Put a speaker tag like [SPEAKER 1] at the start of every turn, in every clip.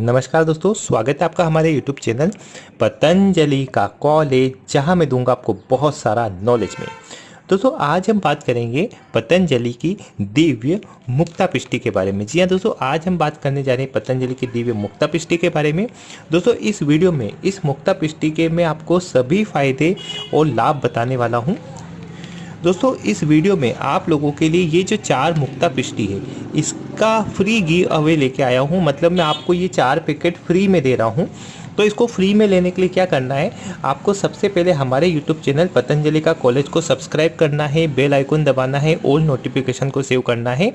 [SPEAKER 1] नमस्कार दोस्तों, स्वागत है आपका हमारे YouTube चैनल पतंजलि का कॉलेज, जहाँ मैं दूँगा आपको बहुत सारा नॉलेज में। दोस्तों, आज हम बात करेंगे पतंजलि की दिव्य मुक्ता पिष्टि के बारे में। जी हाँ दोस्तों, आज हम बात करने जा रहे हैं पतंजलि की दिव्य मुक्ता पिष्टि के बारे में। दोस्तों, इस वीडियो में, इस मुक्ता पिष्टि के मैं आपको सभी फ़ायदे और लाभ बताने वाला हूँ। दोस्तों, इस वीडियो में आप लोगों के लिए ये जो चार मुक्ता पिष्टी है, इसका फ्री गिव अवे लेके आया हूँ। मतलब मैं आपको ये चार पैकेट फ्री में दे रहा हूँ। तो इसको फ्री में लेने के लिए क्या करना है, आपको सबसे पहले हमारे यूट्यूब चैनल पतंजलि का कॉलेज को सब्सक्राइब करना है बेल आइकन दबाना है ओल्ड नोटिफिकेशन को सेव करना है।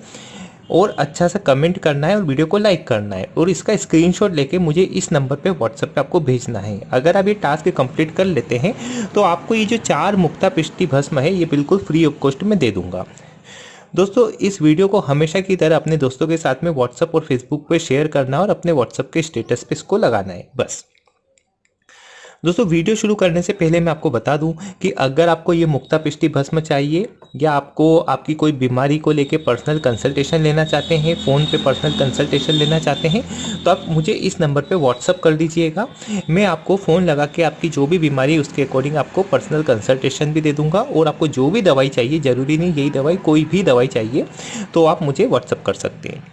[SPEAKER 1] और अच्छा सा कमेंट करना है और वीडियो को लाइक करना है। और इसका स्क्रीनशॉट लेके मुझे इस नंबर पे व्हाट्सएप पे आपको भेजना है। अगर आप ये टास्क कंप्लीट कर लेते हैं तो आपको ये जो चार मुक्ता पिष्टि भस्म है, ये बिल्कुल फ्री ऑफ़ कॉस्ट में दे दूँगा। दोस्तों, इस वीडियो को हमेशा की तरह अपने दोस्तों के साथ में व्हाट्सएप और फेसबुक पे शेयर करना और अपने व्हाट्सएप के स्टेटस पे इसको लगाना है। बस। दोस्तों, वीडियो शुरू करने से पहले मैं आपको बता दूँ कि अगर आपको ये मुक्ता पिष्टि भस्म चाहिए या आपको आपकी कोई बीमारी को लेके पर्सनल कंसल्टेशन लेना चाहते हैं फ़ोन पे पर्सनल कंसल्टेशन लेना चाहते हैं तो आप मुझे इस नंबर पे व्हाट्सअप कर दीजिएगा। मैं आपको फ़ोन लगा के आपकी जो भी बीमारी उसके अकॉर्डिंग आपको पर्सनल कंसल्टेशन भी दे दूँगा और आपको जो भी दवाई चाहिए, ज़रूरी नहीं यही दवाई, कोई भी दवाई चाहिए तो आप मुझे व्हाट्सअप कर सकते हैं।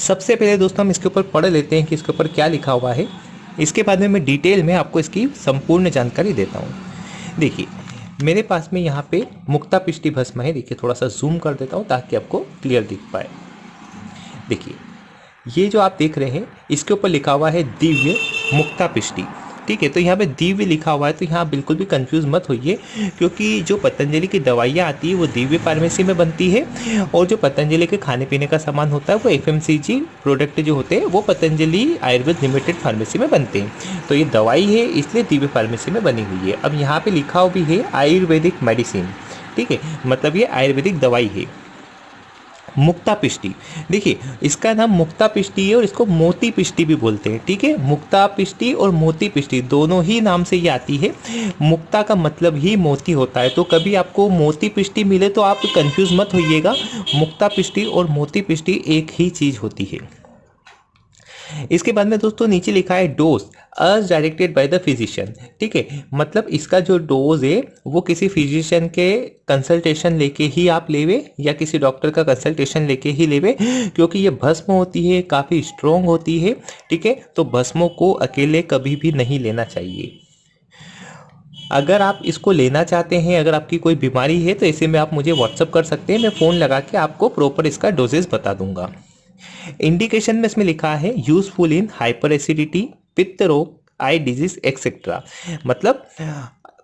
[SPEAKER 1] सबसे पहले दोस्तों, हम इसके ऊपर पढ़ लेते हैं कि इसके ऊपर क्या लिखा हुआ है। इसके बाद में मैं डिटेल में आपको इसकी संपूर्ण जानकारी देता हूँ। देखिए, मेरे पास में यहाँ पे मुक्ता पिष्टि भस्म है। देखिए, थोड़ा सा जूम कर देता हूँ ताकि आपको क्लियर दिख पाए। देखिए, ये जो आप देख रहे हैं, इसके ऊपर लिखा हुआ है दिव्य मुक्ता पिष्टि ठीक है तो यहाँ पे दिव्य लिखा हुआ है तो यहाँ बिल्कुल भी कंफ्यूज मत होइए, क्योंकि जो पतंजलि की दवाइयाँ आती है, वो दिव्य फार्मेसी में बनती है, और जो पतंजलि के खाने पीने का सामान होता है, वो एफएमसीजी प्रोडक्ट जो होते हैं, वो पतंजलि आयुर्वेद लिमिटेड फार्मेसी में बनते हैं। तो ये दवाई है, इसलिए दिव्य फार्मेसी में बनी हुई है। अब यहाँ पर लिखा भी है आयुर्वेदिक मेडिसिन ठीक है मतलब ये आयुर्वेदिक दवाई है। मुक्ता पिष्टी। देखिए, इसका नाम मुक्ता पिष्टी है और इसको मोती पिष्टी भी बोलते हैं, ठीक है? मुक्ता पिष्टी और मोती पिष्टी दोनों ही नाम से ये आती है। मुक्ता का मतलब ही मोती होता है। तो कभी आपको मोती पिष्टी मिले तो आप कंफ्यूज मत होइएगा। मुक्ता पिष्टी और मोती पिष्टी एक ही चीज़ होती है। इसके बाद में दोस्तों नीचे लिखा है dose as directed by the physician ठीक है? मतलब इसका जो डोज है, वो किसी फिजिशियन के कंसल्टेशन लेके ही आप लेवे या किसी डॉक्टर का कंसल्टेशन लेके ही लेवे, क्योंकि ये भस्म होती है, काफ़ी स्ट्रोंग होती है। ठीक है? तो भस्मों को अकेले कभी भी नहीं लेना चाहिए। अगर आप इसको लेना चाहते हैं, अगर आपकी कोई बीमारी है तो ऐसे में आप मुझे व्हाट्सअप कर सकते हैं, मैं फ़ोन लगा के आपको प्रॉपर इसका डोजेज बता दूँगा। इंडिकेशन में इसमें लिखा है यूजफुल इन हाइपर एसिडिटी पित्त रोग आई डिज़ीज़ एक्सेट्रा मतलब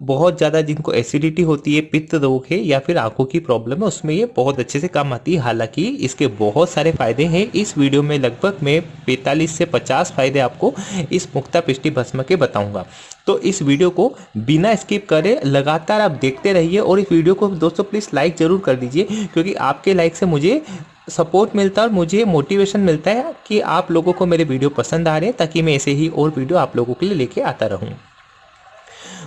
[SPEAKER 1] बहुत ज़्यादा जिनको एसिडिटी होती है, पित्त रोग है या फिर आँखों की प्रॉब्लम है, उसमें ये बहुत अच्छे से काम आती है। हालाँकि इसके बहुत सारे फ़ायदे हैं। इस वीडियो में लगभग मैं 45 से 50 फ़ायदे आपको इस मुक्ता पिष्टि भस्म के बताऊँगा। तो इस वीडियो को बिना स्किप करे लगातार आप देखते रहिए और इस वीडियो को दोस्तों प्लीज़ लाइक ज़रूर कर दीजिए, क्योंकि आपके लाइक से मुझे सपोर्ट मिलता है और मुझे मोटिवेशन मिलता है कि आप लोगों को मेरे वीडियो पसंद आ रहे हैं, ताकि मैं ऐसे ही और वीडियो आप लोगों के लिए लेके आता रहूँ।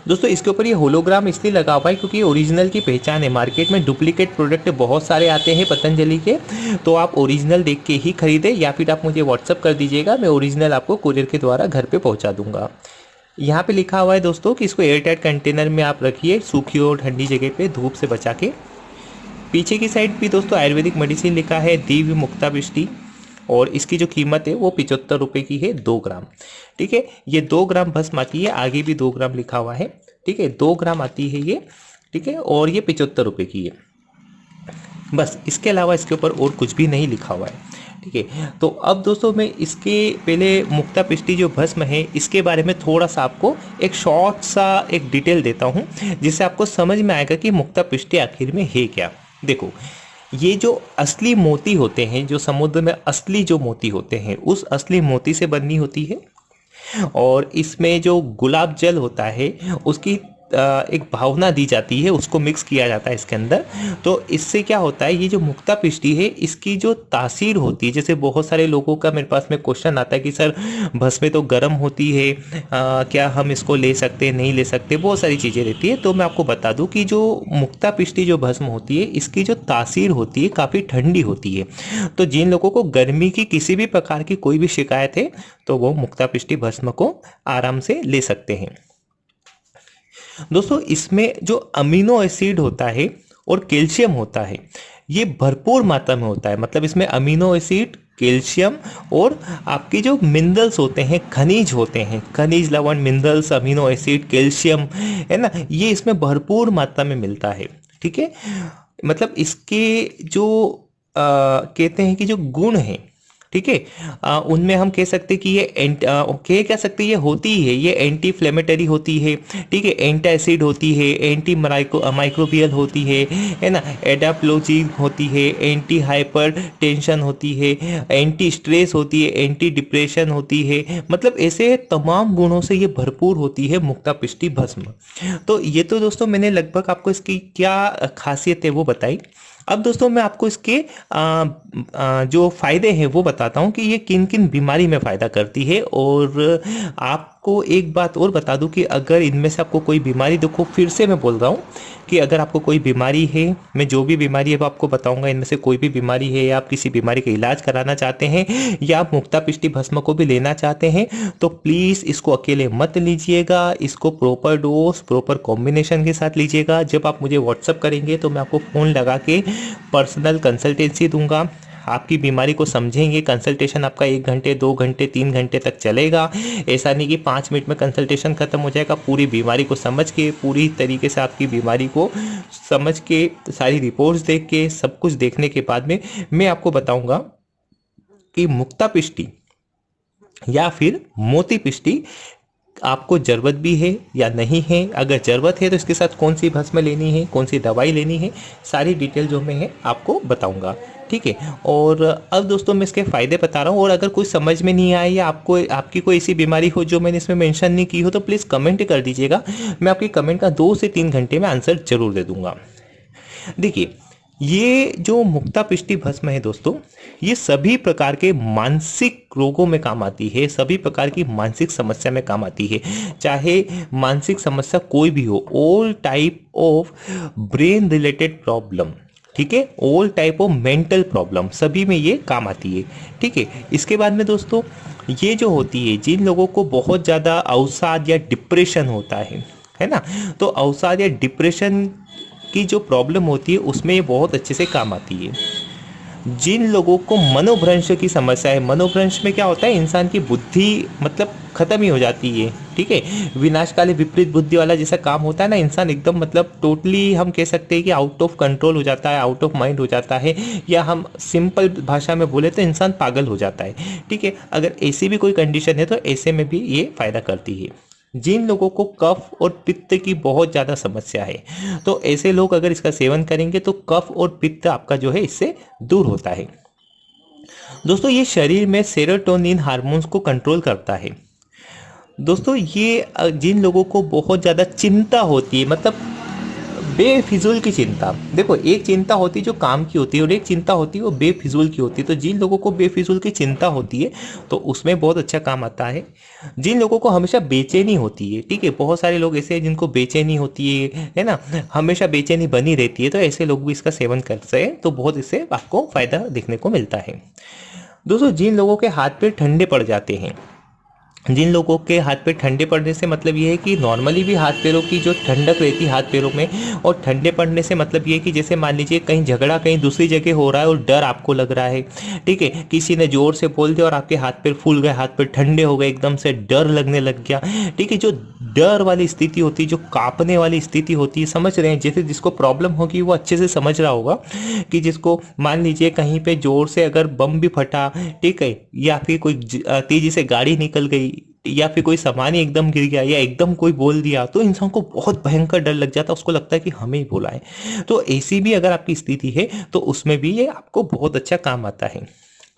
[SPEAKER 1] दोस्तों, इसके ऊपर ये होलोग्राम इसलिए लगा हुआ है क्योंकि ओरिजिनल की पहचान है। मार्केट में डुप्लीकेट प्रोडक्ट बहुत सारे आते हैं पतंजलि के। तो आप ओरिजिनल देख के ही खरीदें या फिर आप मुझे व्हाट्सअप कर दीजिएगा, मैं ओरिजिनल आपको कुरियर के द्वारा घर पर पहुँचा दूँगा। यहाँ पे लिखा हुआ है दोस्तों कि इसको एयरटाइट कंटेनर में आप रखिए, सूखी और ठंडी जगह पे धूप से बचा के। पीछे की साइड भी दोस्तों आयुर्वेदिक मेडिसिन लिखा है दिव्य मुक्ता बिष्टि और इसकी जो कीमत है वो पिचहत्तर रुपये की है दो ग्राम। ठीक है, ये दो ग्राम भस्म आती है, आगे भी दो ग्राम लिखा हुआ है। ठीक है, दो ग्राम आती है ये, ठीक है, और ये पिचहत्तर रुपये की है। बस, इसके अलावा इसके ऊपर और कुछ भी नहीं लिखा हुआ है। ठीक है तो अब दोस्तों मैं इसके पहले मुक्ता पिष्टी जो भस्म है, इसके बारे में थोड़ा सा आपको एक शॉर्ट सा एक डिटेल देता हूँ, जिससे आपको समझ में आएगा कि मुक्ता पिष्टी आखिर में है क्या। देखो ये जो असली मोती होते हैं, जो समुद्र में असली जो मोती होते हैं, उस असली मोती से बननी होती है। और इसमें जो गुलाब जल होता है, उसकी एक भावना दी जाती है उसको मिक्स किया जाता है इसके अंदर। तो इससे क्या होता है ये जो मुक्ता पिष्टी है इसकी जो तासीर होती है जैसे बहुत सारे लोगों का मेरे पास में क्वेश्चन आता है कि सर भस्में तो गर्म होती है आ, क्या हम इसको ले सकते हैं नहीं ले सकते? बहुत सारी चीज़ें रहती है। तो मैं आपको बता दूँ कि जो मुक्ता पिष्टी जो भस्म होती है इसकी जो तासीर होती है काफ़ी ठंडी होती है। तो जिन लोगों को गर्मी की किसी भी प्रकार की कोई भी शिकायत है तो वो मुक्ता पिष्टी भस्म को आराम से ले सकते हैं। दोस्तों इसमें जो अमीनो एसिड होता है और कैल्शियम होता है ये भरपूर मात्रा में होता है। मतलब इसमें अमीनो एसिड कैल्शियम और आपके जो मिनरल्स होते हैं खनिज होते हैं। खनिज लवण मिनरल्स अमीनो एसिड कैल्शियम है ना? ये इसमें भरपूर मात्रा में मिलता है ठीक है? मतलब इसके जो आ, कहते हैं कि जो गुण हैं ठीक है? उनमें हम कह सकते कि ये कह कह सकते ये होती है ये एंटी फ्लेमेटरी होती है, ठीक है? एंटी एसिड होती है एंटी माइक्रो माइक्रोबियल होती है है ना? एडाप्लोजी होती है एंटी हाइपर टेंशन होती है एंटी स्ट्रेस होती है एंटी डिप्रेशन होती है। मतलब ऐसे तमाम गुणों से ये भरपूर होती है मुक्ता पिष्टी भस्म। तो ये तो दोस्तों मैंने लगभग आपको इसकी क्या खासियत है वो बताई। अब दोस्तों मैं आपको इसके आ, आ, जो फ़ायदे हैं वो बताता हूँ कि ये किन किन बीमारी में फ़ायदा करती है और आपको एक बात और बता दूँ कि अगर इनमें से आपको कोई बीमारी देखो फिर से मैं बोल रहा हूँ कि अगर आपको कोई बीमारी है, मैं जो भी बीमारी है वो आपको बताऊँगा। इनमें से कोई भी बीमारी है या आप किसी बीमारी का इलाज कराना चाहते हैं या आप मुक्ता पिष्टी भस्म को भी लेना चाहते हैं तो प्लीज़ इसको अकेले मत लीजिएगा। इसको प्रॉपर डोज प्रॉपर कॉम्बिनेशन के साथ लीजिएगा। जब आप मुझे व्हाट्सअप करेंगे तो मैं आपको फ़ोन लगा के पर्सनल कंसल्टेंसी दूँगा। आपकी बीमारी को समझेंगे कंसल्टेशन आपका एक घंटे, दो घंटे, तीन घंटे तक चलेगा। ऐसा नहीं कि पाँच मिनट में कंसल्टेशन खत्म हो जाएगा, पूरी बीमारी को समझ के, पूरी तरीके से आपकी बीमारी को समझ के, सारी रिपोर्ट्स देख के, सब कुछ देखने के बाद में मैं आपको बताऊँगा कि मुक्ता पिष्टी या फिर मोती पिष्टी आपको ज़रूरत भी है या नहीं है? अगर ज़रूरत है तो इसके साथ कौन सी भस्म लेनी है, कौन सी दवाई लेनी है, सारी डिटेल जो मैं है आपको बताऊँगा, ठीक है? और अब दोस्तों मैं इसके फ़ायदे बता रहा हूँ और अगर कुछ समझ में नहीं आए या आपको, आपकी कोई ऐसी बीमारी हो जो मैंने इसमें मेंशन नहीं की हो तो प्लीज़ कमेंट कर दीजिएगा। मैं आपकी कमेंट का दो से तीन घंटे में आंसर ज़रूर दे दूँगा। देखिए ये जो मुक्ता पिष्टि भस्म है दोस्तों, ये सभी प्रकार के मानसिक रोगों में काम आती है, सभी प्रकार की मानसिक समस्या में काम आती है। चाहे मानसिक समस्या कोई भी हो all type of brain related problem ठीक है? All type of mental problem सभी में ये काम आती है, ठीक है? इसके बाद में दोस्तों, ये जो होती है, जिन लोगों को बहुत ज़्यादा अवसाद या डिप्रेशन होता है है ना? तो अवसाद या डिप्रेशन की जो प्रॉब्लम होती है, उसमें ये बहुत अच्छे से काम आती है। जिन लोगों को मनोभ्रंश की समस्या है, मनोभ्रंश में क्या होता है, इंसान की बुद्धि मतलब खत्म ही हो जाती है, ठीक है? विनाशकाली विपरीत बुद्धि वाला जैसा काम होता है ना, इंसान एकदम मतलब टोटली हम कह सकते हैं कि आउट ऑफ़ कंट्रोल हो जाता है आउट ऑफ़ माइंड हो जाता है, या हम सिंपल भाषा में बोले तो इंसान पागल हो जाता है, ठीक है? अगर ऐसी भी कोई कंडीशन है तो ऐसे में भी ये फ़ायदा करती है। जिन लोगों को कफ और पित्त की बहुत ज़्यादा समस्या है तो ऐसे लोग अगर इसका सेवन करेंगे तो कफ और पित्त आपका जो है, इससे दूर होता है। दोस्तों, ये शरीर में सेरोटोनिन हार्मोन्स को कंट्रोल करता है। दोस्तों, ये जिन लोगों को बहुत ज़्यादा चिंता होती है मतलब बेफिजूल की चिंता। देखो, एक चिंता होती है जो काम की होती है और एक चिंता होती है वो बेफिजूल की होती है। तो जिन लोगों को बेफिजूल की चिंता होती है तो उसमें बहुत अच्छा काम आता है। जिन लोगों को हमेशा बेचैनी होती है, ठीक है, बहुत सारे लोग ऐसे हैं जिनको बेचैनी होती है है ना? हमेशा बेचैनी बनी रहती है तो ऐसे लोग भी इसका सेवन करते हैं तो बहुत इससे आपको फ़ायदा देखने को मिलता है। दोस्तों, जिन लोगों के हाथ पे ठंडे पड़ जाते हैं जिन लोगों के हाथ पे ठंडे पड़ने से मतलब ये है कि नॉर्मली भी हाथ पैरों की जो ठंडक रहती है हाथ पैरों में, और ठंडे पड़ने से मतलब ये है कि जैसे मान लीजिए कहीं झगड़ा कहीं दूसरी जगह हो रहा है और डर आपको लग रहा है, ठीक है? किसी ने ज़ोर से बोल दिया और आपके हाथ पैर फूल गए, हाथ पैर ठंडे हो गए, एकदम से डर लगने लग गया, ठीक है? जो डर वाली स्थिति होती है जो कांपने वाली स्थिति होती है, समझ रहे हैं? जैसे जिसको प्रॉब्लम होगी वो अच्छे से समझ रहा होगा कि जिसको मान लीजिए कहीं पर ज़ोर से अगर बम भी फटा, ठीक है? या फिर कोई तेज़ी से गाड़ी निकल गई या फिर कोई सामान ही एकदम गिर गया या एकदम कोई बोल दिया तो इंसान को बहुत भयंकर डर लग जाता है, उसको लगता है कि हमें ही बोला है तो ऐसी भी अगर आपकी स्थिति है तो उसमें भी ये आपको बहुत अच्छा काम आता है।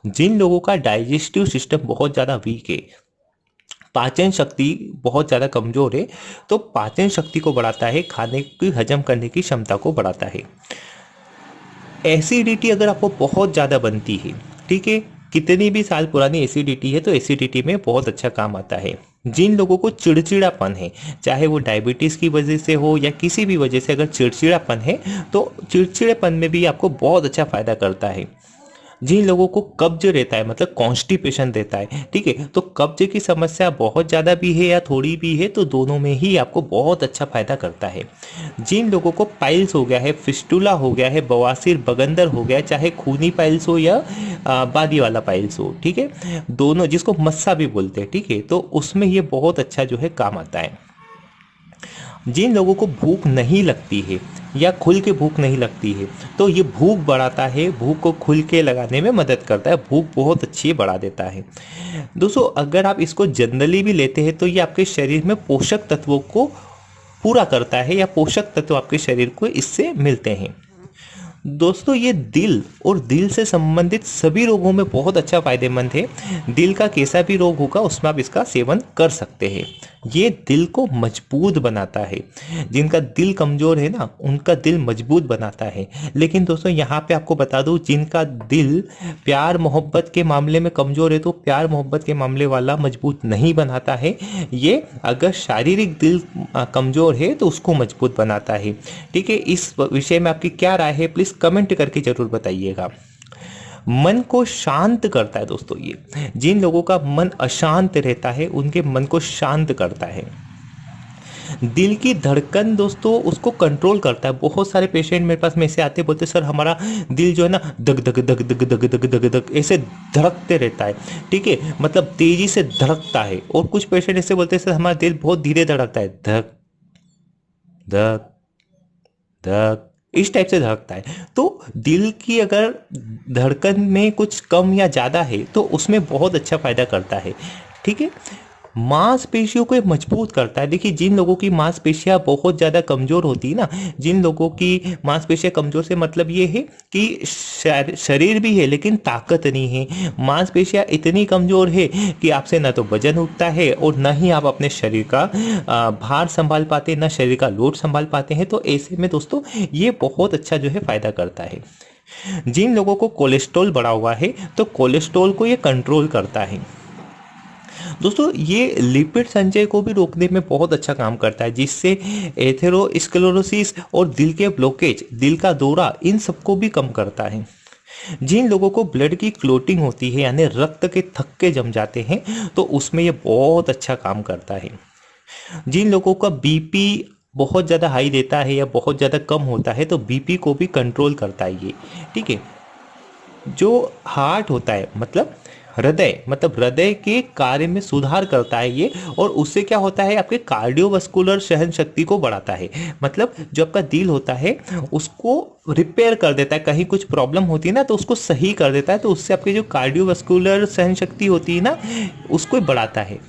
[SPEAKER 1] जिन लोगों का डाइजेस्टिव सिस्टम बहुत ज़्यादा वीक है, पाचन शक्ति बहुत ज़्यादा कमज़ोर है तो पाचन शक्ति को बढ़ाता है, खाने की, हजम करने की क्षमता को बढ़ाता है। एसिडिटी अगर आपको बहुत ज़्यादा बनती है, ठीक है कितनी भी साल पुरानी एसिडिटी है तो एसिडिटी में बहुत अच्छा काम आता है। जिन लोगों को चिड़चिड़ापन है, चाहे वो डायबिटीज़ की वजह से हो या किसी भी वजह से अगर चिड़चिड़ापन है तो चिड़चिड़ेपन में भी आपको बहुत अच्छा फ़ायदा करता है। जिन लोगों को कब्ज रहता है मतलब कॉन्स्टिपेशन रहता है, ठीक है? तो कब्ज की समस्या बहुत ज़्यादा भी है या थोड़ी भी है तो दोनों में ही आपको बहुत अच्छा फ़ायदा करता है। जिन लोगों को पाइल्स हो गया है फिस्टूला हो गया है, बवासीर, बगंदर हो गया चाहे खूनी पाइल्स हो या बादी वाला पाइल्स हो, ठीक है? दोनों, जिसको मस्सा भी बोलते हैं, ठीक है? तो उसमें ये बहुत अच्छा जो है काम आता है। जिन लोगों को भूख नहीं लगती है या खुल के भूख नहीं लगती है तो ये भूख बढ़ाता है, भूख को खुल के लगाने में मदद करता है, भूख बहुत अच्छी बढ़ा देता है। दोस्तों, अगर आप इसको जनरली भी लेते हैं तो ये आपके शरीर में पोषक तत्वों को पूरा करता है या पोषक तत्व आपके शरीर को इससे मिलते हैं। दोस्तों, ये दिल और दिल से संबंधित सभी रोगों में बहुत अच्छा फ़ायदेमंद है। दिल का कैसा भी रोग होगा, उसमें आप इसका सेवन कर सकते हैं। ये दिल को मज़बूत बनाता है। जिनका दिल कमज़ोर है ना, उनका दिल मज़बूत बनाता है। लेकिन दोस्तों, यहाँ पे आपको बता दूँ, जिनका दिल प्यार मोहब्बत के मामले में कमज़ोर है तो प्यार मोहब्बत के मामले वाला मज़बूत नहीं बनाता है। ये अगर शारीरिक दिल कमज़ोर है तो उसको मज़बूत बनाता है। ठीक है, इस विषय में आपकी क्या राय है, प्लीज़ कमेंट करके ज़रूर बताइएगा। मन को शांत करता है दोस्तों ये। जिन लोगों का मन अशांत रहता है, उनके मन को शांत करता है। दिल की धड़कन दोस्तों उसको कंट्रोल करता है। बहुत सारे पेशेंट मेरे पास में ऐसे आते बोलते सर, हमारा दिल जो है ना दग दग दग दग दग दग दग दग ऐसे धड़कते रहता है। ठीक है? मतलब तेज़ी से धड़कता है। और कुछ पेशेंट ऐसे बोलते हैं, सर, हमारा दिल बहुत धीरे धड़कता है। धक धक धक इस टाइप से धड़कता है। तो दिल की अगर धड़कन में कुछ कम या ज़्यादा है तो उसमें बहुत अच्छा फ़ायदा करता है। ठीक है? मांसपेशियों को मज़बूत करता है। देखिए, जिन लोगों की मांसपेशियाँ बहुत ज़्यादा कमज़ोर होती है ना, जिन लोगों की मांसपेशियाँ कमज़ोर से मतलब ये है कि शरीर भी है, लेकिन ताकत नहीं है। मांसपेशियाँ इतनी कमज़ोर है कि आपसे ना तो वज़न उठता है और ना ही आप अपने शरीर का भार संभाल पाते, ना शरीर का लोड संभाल पाते हैं। तो ऐसे में दोस्तों, ये बहुत अच्छा जो है फ़ायदा करता है। जिन लोगों को कोलेस्ट्रॉल बढ़ा हुआ है तो कोलेस्ट्रॉल को ये कंट्रोल करता है। दोस्तों, ये लिपिड संचय को भी रोकने में बहुत अच्छा काम करता है, जिससे एथेरोस्क्लेरोसिस और दिल के ब्लॉकेज, दिल का दौरा, इन सबको भी कम करता है। जिन लोगों को ब्लड की क्लोटिंग होती है, यानी रक्त के थक्के जम जाते हैं तो उसमें ये बहुत अच्छा काम करता है। जिन लोगों का बीपी बहुत ज़्यादा हाई देता है या बहुत ज़्यादा कम होता है तो बीपी को भी कंट्रोल करता है ये, ठीक है? जो हार्ट होता है मतलब हृदय मतलब हृदय के कार्य में सुधार करता है ये, और उससे क्या होता है, आपके कार्डियोवस्कुलर सहन शक्ति को बढ़ाता है। मतलब जो आपका दिल होता है, उसको रिपेयर कर देता है, कहीं कुछ प्रॉब्लम होती है ना तो उसको सही कर देता है तो उससे आपकी जो कार्डियोवस्कुलर सहन शक्ति होती है ना, उसको बढ़ाता है।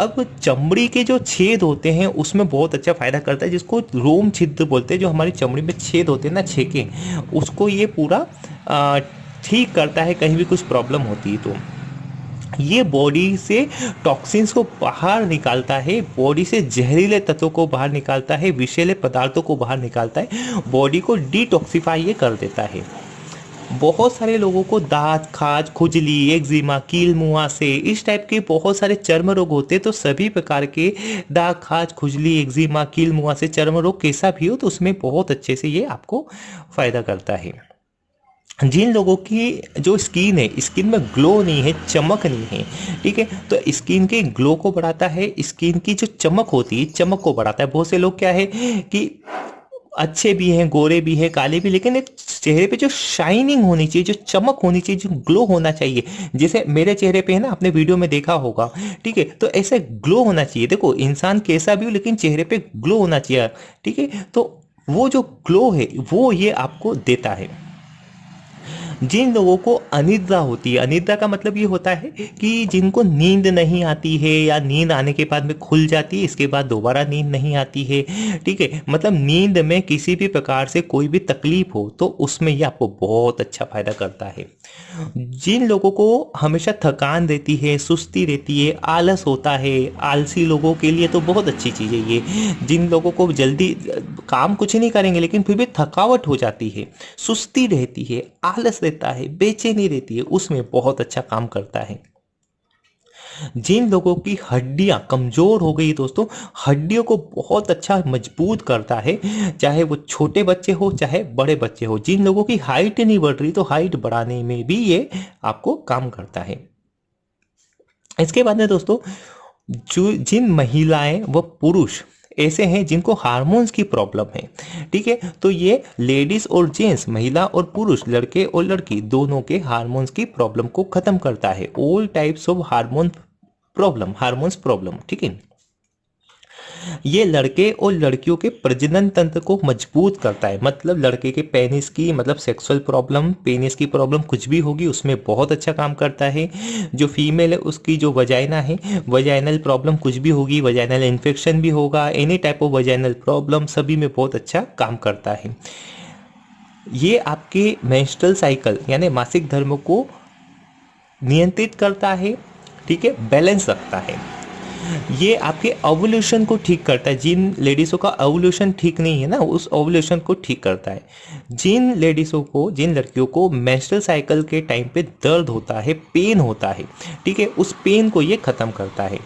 [SPEAKER 1] अब चमड़ी के जो छेद होते हैं, उसमें बहुत अच्छा फ़ायदा करता है, जिसको रोम छिद्र बोलते हैं, जो हमारी चमड़ी में छेद होते हैं ना, छेके, उसको ये पूरा ठीक करता है, कहीं भी कुछ प्रॉब्लम होती है तो। ये बॉडी से टॉक्सिन्स को बाहर निकालता है बॉडी से जहरीले तत्वों को बाहर निकालता है, विषैले पदार्थों को बाहर निकालता है बॉडी को डिटॉक्सीफाई ये कर देता है। बहुत सारे लोगों को दांत, खाज, खुजली एक्जिमा कील मुआ से इस टाइप के बहुत सारे चर्म रोग होते हैं तो सभी प्रकार के दाग खाज, खुजली एक्जिमा कील मुआ से चर्म रोग कैसा भी हो तो उसमें बहुत अच्छे से ये आपको फ़ायदा करता है। जिन लोगों की जो स्किन है, स्किन में ग्लो नहीं है, चमक नहीं है, ठीक है? तो स्किन के ग्लो को बढ़ाता है, स्किन की जो चमक होती है, चमक को बढ़ाता है। बहुत से लोग क्या है कि अच्छे भी हैं, गोरे भी हैं, काले भी, लेकिन एक चेहरे पे जो शाइनिंग होनी चाहिए, जो चमक होनी चाहिए, जो ग्लो होना चाहिए, जैसे मेरे चेहरे पे है ना, आपने वीडियो में देखा होगा, ठीक है? तो ऐसे ग्लो होना चाहिए। देखो, इंसान कैसा भी हो, लेकिन चेहरे पे ग्लो होना चाहिए, ठीक है? तो वो जो ग्लो है, वो ये आपको देता है। जिन लोगों को अनिद्रा होती है, अनिद्रा का मतलब ये होता है कि जिनको नींद नहीं आती है या नींद आने के बाद में खुल जाती है, इसके बाद दोबारा नींद नहीं आती है, ठीक है? मतलब नींद में किसी भी प्रकार से कोई भी तकलीफ़ हो तो उसमें ये आपको बहुत अच्छा फ़ायदा करता है। जिन लोगों को हमेशा थकान रहती है, सुस्ती रहती है, आलस होता है, आलसी लोगों के लिए तो बहुत अच्छी चीज़ है ये। जिन लोगों को जल्दी, काम कुछ नहीं करेंगे, लेकिन फिर भी थकावट हो जाती है, सुस्ती रहती है, आलस रहता है, बेचैनी रहती है, उसमें बहुत अच्छा काम करता है। जिन लोगों की हड्डियाँ कमज़ोर हो गई दोस्तों, हड्डियों को बहुत अच्छा मज़बूत करता है, चाहे वो छोटे बच्चे हो, चाहे बड़े बच्चे हो। जिन लोगों की हाइट नहीं बढ़ रही तो हाइट बढ़ाने में भी ये आपको काम करता है। इसके बाद में दोस्तों, जो जिन महिलाएँ, व पुरुष ऐसे हैं जिनको हार्मोन्स की प्रॉब्लम है। ठीक है? तो ये लेडीज़ और जेंट्स, महिला और पुरुष, लड़के और लड़की, दोनों के हार्मोन्स की प्रॉब्लम को खत्म करता है। All types of hormone problem hormones problem ठीक है? ये लड़के और लड़कियों के प्रजनन तंत्र को मज़बूत करता है। मतलब लड़के के पेनिस की मतलब सेक्सुअल प्रॉब्लम पेनिस की प्रॉब्लम कुछ भी होगी, उसमें बहुत अच्छा काम करता है। जो फीमेल है, उसकी जो वजाइना है वजाइनल प्रॉब्लम कुछ भी होगी वजाइनल इन्फेक्शन भी होगा any type of vaginal problem सभी में बहुत अच्छा काम करता है। ये आपके मेंस्ट्रुअल साइकिल यानी मासिक धर्म को नियंत्रित करता है, ठीक है? बैलेंस रखता है। ये आपके ओवल्यूशन को ठीक करता है। जिन लेडीज़ों का ओवल्यूशन ठीक नहीं है ना, उस ओवल्यूशन को ठीक करता है। जिन लेडीज़ों को, जिन लड़कियों को मेंस्ट्रुअल साइकिल के टाइम पे दर्द होता है पेन होता है, ठीक है, उस पेन को ये ख़त्म करता है।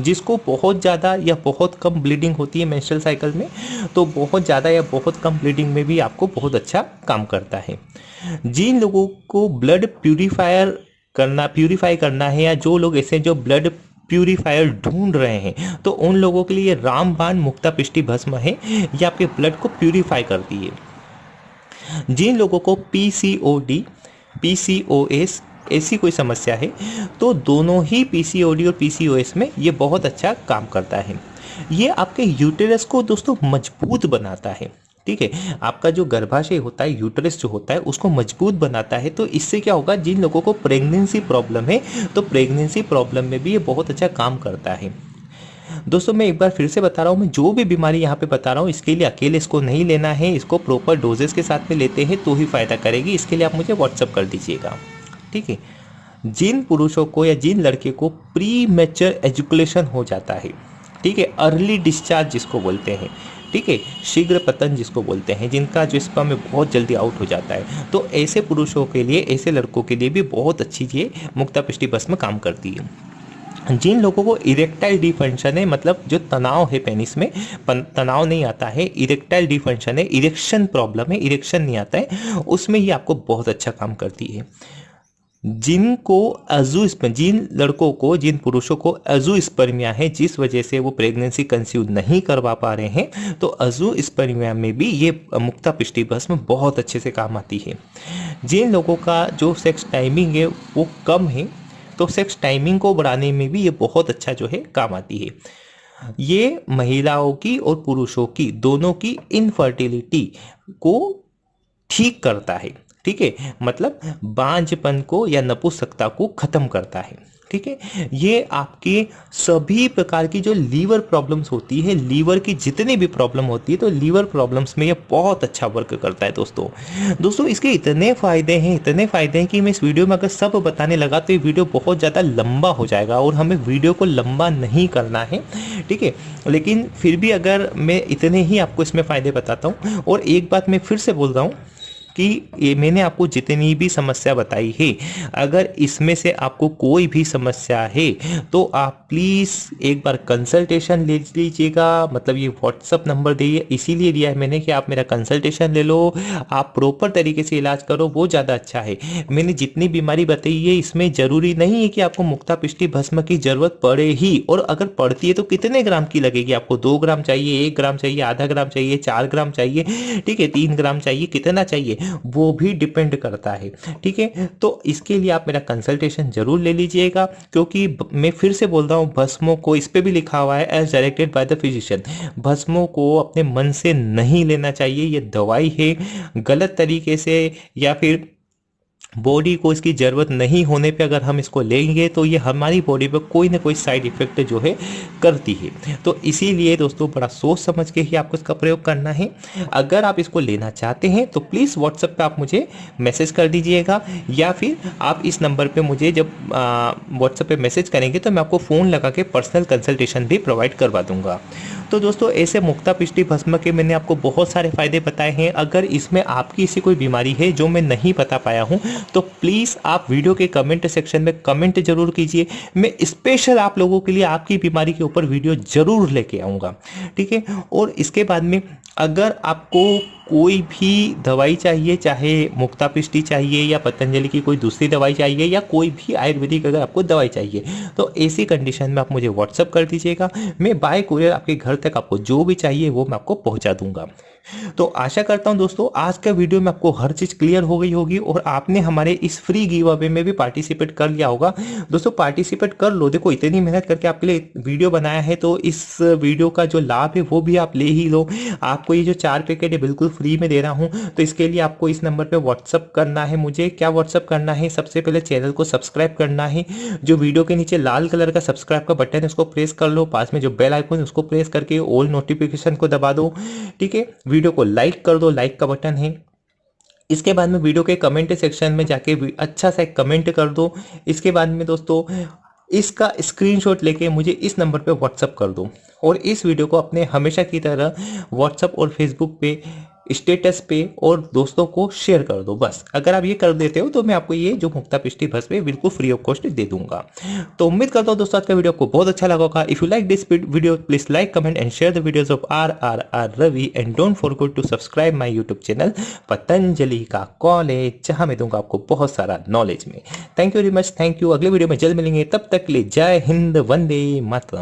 [SPEAKER 1] जिसको बहुत ज़्यादा या बहुत कम ब्लीडिंग होती है मेंस्ट्रुअल साइकिल में तो बहुत ज़्यादा या बहुत कम ब्लीडिंग में भी आपको बहुत अच्छा काम करता है। जिन लोगों को ब्लड प्यूरिफायर करना प्यूरिफाई करना है, या जो लोग ऐसे जो ब्लड प्यूरिफायर ढूंढ रहे हैं। तो उन लोगों के लिए रामबाण मुक्ता पिष्टि भस्म है, ये आपके ब्लड को प्यूरिफाई करती है जिन लोगों को P C O D P C O S ऐसी कोई समस्या है तो दोनों ही पी सी ओ डी और पी सी ओ एस में ये बहुत अच्छा काम करता है। ये आपके यूटेरस को दोस्तों मज़बूत बनाता है। ठीक है, आपका जो गर्भाशय होता है यूटरस जो होता है, उसको मज़बूत बनाता है तो इससे क्या होगा, जिन लोगों को प्रेगनेंसी प्रॉब्लम है तो प्रेगनेंसी प्रॉब्लम में भी ये बहुत अच्छा काम करता है। दोस्तों, मैं एक बार फिर से बता रहा हूँ, मैं जो भी बीमारी यहाँ पे बता रहा हूँ, इसके लिए अकेले इसको नहीं लेना है, इसको प्रॉपर डोजेस के साथ में लेते हैं तो ही फ़ायदा करेगी, इसके लिए आप मुझे व्हाट्सअप कर दीजिएगा। ठीक है, जिन पुरुषों को या जिन लड़के को प्री मेचर एजुकुलेशन हो जाता है, ठीक है अर्ली डिस्चार्ज जिसको बोलते हैं ठीक है शीघ्र पतन जिसको बोलते हैं, जिनका जो स्पर्म में बहुत जल्दी आउट हो जाता है। तो ऐसे पुरुषों के लिए, ऐसे लड़कों के लिए भी बहुत अच्छी ये बस में काम करती है। जिन लोगों को इरेक्टाइल डिफंक्शन है मतलब जो तनाव है पेनिस में तनाव नहीं आता है इरेक्टाइल डिफंक्शन है इरेक्शन प्रॉब्लम है इरेक्शन नहीं आता है, उसमें ये आपको बहुत अच्छा काम करती है। जिनको अजू जिन लड़कों को, जिन पुरुषों को अजू स्पर्मिया है, जिस वजह से वो प्रेगनेंसी कंसीव नहीं करवा पा रहे हैं तो अजू स्पर्मिया में भी ये मुक्ता पिष्टि भस्म बहुत अच्छे से काम आती है। जिन लोगों का जो सेक्स टाइमिंग है, वो कम है तो सेक्स टाइमिंग को बढ़ाने में भी ये बहुत अच्छा जो है, काम आती है। ये महिलाओं की और पुरुषों की, दोनों की इनफर्टिलिटी को ठीक करता है। ठीक है? मतलब बांझपन को या नपुंसकता को खत्म करता है। ठीक है? ये आपके सभी प्रकार की जो लीवर प्रॉब्लम्स होती है, लीवर की जितनी भी प्रॉब्लम होती है तो लीवर प्रॉब्लम्स में ये बहुत अच्छा वर्क करता है दोस्तों। दोस्तों, इसके इतने फ़ायदे हैं, इतने फ़ायदे हैं कि मैं इस वीडियो में अगर सब बताने लगा तो ये वीडियो बहुत ज़्यादा लंबा हो जाएगा और हमें वीडियो को लंबा नहीं करना है। ठीक है? लेकिन फिर भी अगर मैं इतने ही आपको इसमें फ़ायदे बताता हूँ और एक बात मैं फिर से बोल रहा हूँ कि ये मैंने आपको जितनी भी समस्या बताई है, अगर इसमें से आपको कोई भी समस्या है तो आप प्लीज़ एक बार कंसल्टेशन ले लीजिएगा। मतलब ये व्हाट्सअप नंबर दे, इसीलिए दिया है मैंने कि आप मेरा कंसल्टेशन ले लो, आप प्रॉपर तरीके से इलाज करो, वो ज़्यादा अच्छा है। मैंने जितनी बीमारी बताई है, इसमें ज़रूरी नहीं है कि आपको मुक्ता पिष्टि भस्म की ज़रूरत पड़े ही, और अगर पड़ती है तो कितने ग्राम की लगेगी? आपको दो ग्राम चाहिए, एक ग्राम चाहिए, आधा ग्राम चाहिए, चार ग्राम चाहिए, ठीक है, तीन ग्राम चाहिए, कितना चाहिए? वो भी डिपेंड करता है। ठीक है? तो इसके लिए आप मेरा कंसल्टेशन ज़रूर ले लीजिएगा, क्योंकि मैं फिर से बोल रहा हूँ, भस्मों को इस पर भी लिखा हुआ है as directed by the physician भस्मों को अपने मन से नहीं लेना चाहिए, ये दवाई है, गलत तरीके से या फिर बॉडी को इसकी ज़रूरत नहीं होने पे अगर हम इसको लेंगे तो ये हमारी बॉडी पे कोई ना कोई साइड इफ़ेक्ट जो है करती है। तो इसीलिए दोस्तों, बड़ा सोच समझ के ही आपको इसका प्रयोग करना है। अगर आप इसको लेना चाहते हैं तो प्लीज़ व्हाट्सएप पे आप मुझे मैसेज कर दीजिएगा, या फिर आप इस नंबर पे मुझे जब व्हाट्सएप पर मैसेज करेंगे तो मैं आपको फ़ोन लगा के पर्सनल कंसल्टेशन भी प्रोवाइड करवा दूँगा। तो दोस्तों, ऐसे मुक्ता पिष्टी भस्म के मैंने आपको बहुत सारे फ़ायदे बताए हैं। अगर इसमें आपकी ऐसी कोई बीमारी है जो मैं नहीं बता पाया हूँ तो प्लीज़ आप वीडियो के कमेंट सेक्शन में कमेंट ज़रूर कीजिए। मैं स्पेशल आप लोगों के लिए आपकी बीमारी के ऊपर वीडियो ज़रूर लेके आऊँगा। ठीक है? और इसके बाद में अगर आपको कोई भी दवाई चाहिए, चाहे मुक्ता पिष्टी चाहिए या पतंजलि की कोई दूसरी दवाई चाहिए या कोई भी आयुर्वेदिक अगर आपको दवाई चाहिए तो ऐसी कंडीशन में आप मुझे व्हाट्सअप कर दीजिएगा। मैं बाय कुरियर आपके घर तक आपको जो भी चाहिए वो मैं आपको पहुँचा दूँगा। तो आशा करता हूँ दोस्तों, आज का वीडियो में आपको हर चीज़ क्लियर हो गई होगी और आपने हमारे इस फ्री गिव अवे में भी पार्टिसिपेट कर लिया होगा। दोस्तों पार्टिसिपेट कर लो। देखो, इतनी मेहनत करके आपके लिए वीडियो बनाया है तो इस वीडियो का जो लाभ है वो भी आप ले ही लो। आपको ये जो चार पैकेट है, बिल्कुल फ्री में दे रहा हूँ तो इसके लिए आपको इस नंबर पर व्हाट्सअप करना है मुझे। क्या व्हाट्सअप करना है? सबसे पहले चैनल को सब्सक्राइब करना है। जो वीडियो के नीचे लाल कलर का सब्सक्राइब का बटन है, उसको प्रेस कर लो। पास में जो बेल आइकन है, उसको प्रेस करके ऑल नोटिफिकेशन को दबा दो, ठीक है? वीडियो को लाइक कर दो, लाइक का बटन है। इसके बाद में वीडियो के कमेंट सेक्शन में जाके अच्छा सा कमेंट कर दो। इसके बाद में दोस्तों, इसका स्क्रीनशॉट लेके मुझे इस नंबर पे व्हाट्सअप कर दो। और इस वीडियो को अपने हमेशा की तरह व्हाट्सअप और फेसबुक पे स्टेटस पे और दोस्तों को शेयर कर दो, बस। अगर आप ये कर देते हो तो मैं आपको ये जो मुक्ता पिष्टी भस पे बिल्कुल फ्री ऑफ़ कॉस्ट दे दूँगा। तो उम्मीद करता हूँ दोस्तों, आज का वीडियो आपको बहुत अच्छा लगा होगा। If you like this video please like comment and share the of R R R Ravi and don't forget to subscribe my YouTube channel Patanjali का कॉलेज जहाँ मैं दूँगा आपको बहुत सारा नॉलेज में। Thank you very much thank you अगले video में जल्द मिलेंगे। तब तक लिए जय हिंद, वंदे मातरम।